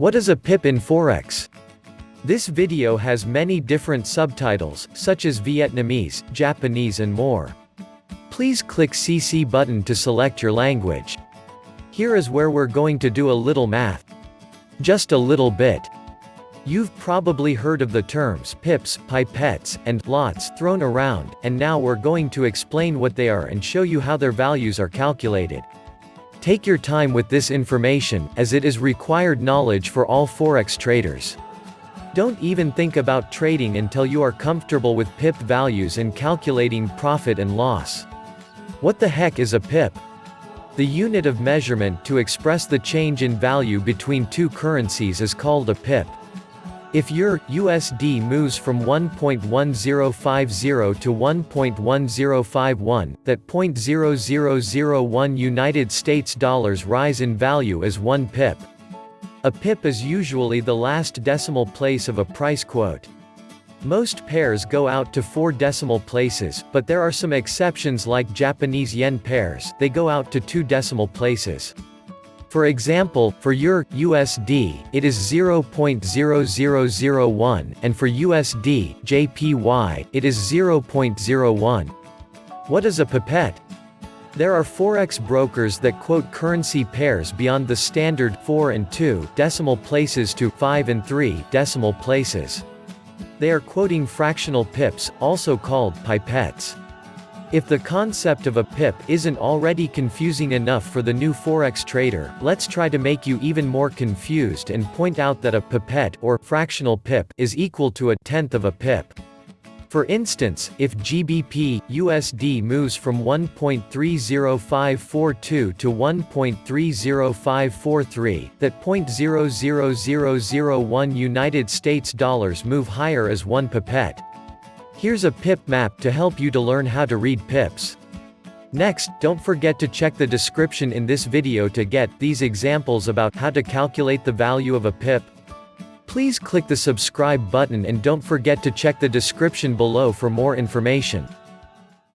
What is a pip in Forex? This video has many different subtitles, such as Vietnamese, Japanese and more. Please click CC button to select your language. Here is where we're going to do a little math. Just a little bit. You've probably heard of the terms pips, pipettes, and lots thrown around, and now we're going to explain what they are and show you how their values are calculated. Take your time with this information, as it is required knowledge for all Forex traders. Don't even think about trading until you are comfortable with pip values and calculating profit and loss. What the heck is a pip? The unit of measurement to express the change in value between two currencies is called a pip. If EUR USD moves from 1.1050 to 1.1051, that 0.0001 United States dollars rise in value as 1 pip. A pip is usually the last decimal place of a price quote. Most pairs go out to four decimal places, but there are some exceptions like Japanese yen pairs, they go out to two decimal places. For example, for EUR USD, it is 0.0001, and for USD JPY, it is 0.01. What is a pipette? There are forex brokers that quote currency pairs beyond the standard 4 and 2 decimal places to 5 and 3 decimal places. They are quoting fractional pips, also called pipettes. If the concept of a pip isn't already confusing enough for the new forex trader, let's try to make you even more confused and point out that a pipette or fractional pip is equal to a tenth of a pip. For instance, if GBP USD moves from 1.30542 to 1.30543, that 0.00001 United States dollars move higher as 1 pipette. Here's a pip map to help you to learn how to read pips. Next, don't forget to check the description in this video to get these examples about how to calculate the value of a pip. Please click the subscribe button and don't forget to check the description below for more information.